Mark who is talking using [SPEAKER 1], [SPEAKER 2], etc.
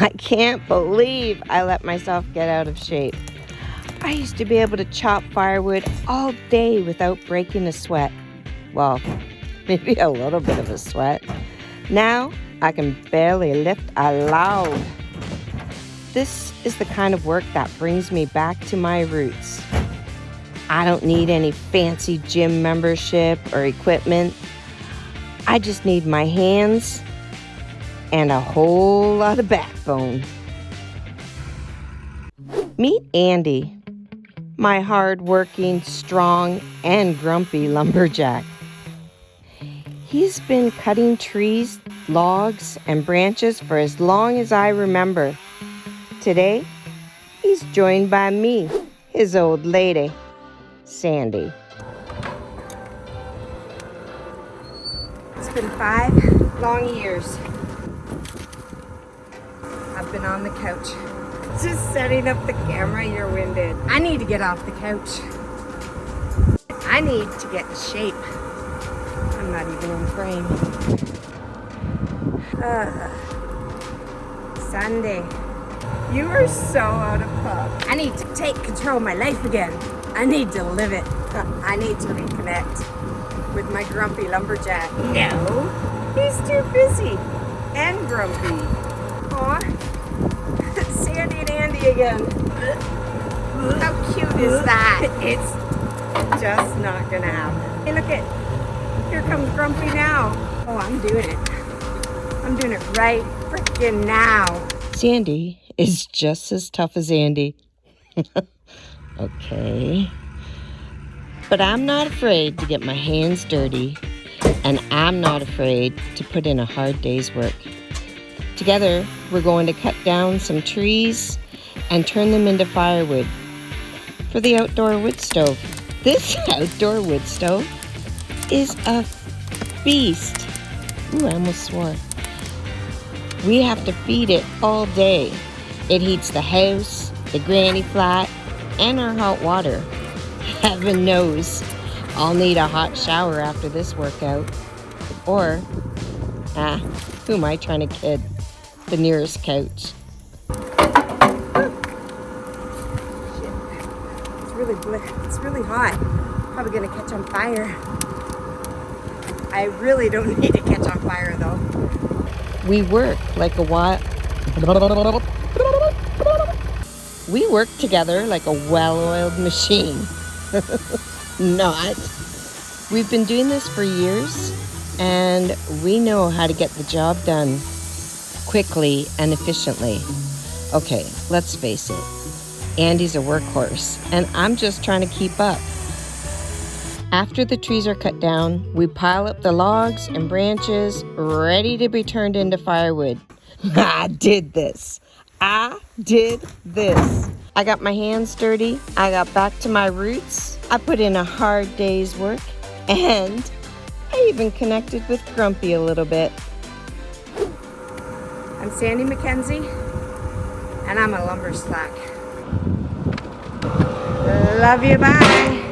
[SPEAKER 1] I can't believe I let myself get out of shape. I used to be able to chop firewood all day without breaking a sweat. Well, maybe a little bit of a sweat. Now I can barely lift a loud. This is the kind of work that brings me back to my roots. I don't need any fancy gym membership or equipment. I just need my hands and a whole lot of backbone. Meet Andy, my hard-working, strong, and grumpy lumberjack. He's been cutting trees, logs, and branches for as long as I remember. Today, he's joined by me, his old lady, Sandy. It's been five long years. Been on the couch. Just setting up the camera, you're winded. I need to get off the couch. I need to get in shape. I'm not even in frame. Uh, Sunday. You are so out of puff. I need to take control of my life again. I need to live it. I need to reconnect with my grumpy lumberjack. No, he's too busy and grumpy. Aw, again. How cute is that? It's just not gonna happen. Hey, look at, here comes Grumpy now. Oh, I'm doing it. I'm doing it right freaking now. Sandy is just as tough as Andy. okay. But I'm not afraid to get my hands dirty, and I'm not afraid to put in a hard day's work. Together, we're going to cut down some trees and turn them into firewood for the outdoor wood stove. This outdoor wood stove is a beast. Ooh, I almost swore. We have to feed it all day. It heats the house, the granny flat, and our hot water. Heaven knows I'll need a hot shower after this workout. Or, ah, who am I trying to kid? The nearest couch. It's really, it's really hot. Probably gonna catch on fire. I really don't need to catch on fire though. We work like a wild... We work together like a well-oiled machine. Not. We've been doing this for years and we know how to get the job done quickly and efficiently. Okay, let's face it. Andy's a workhorse and I'm just trying to keep up. After the trees are cut down, we pile up the logs and branches ready to be turned into firewood. I did this. I did this. I got my hands dirty. I got back to my roots. I put in a hard day's work. And I even connected with Grumpy a little bit. I'm Sandy McKenzie, and I'm a lumber slack. Love you, bye.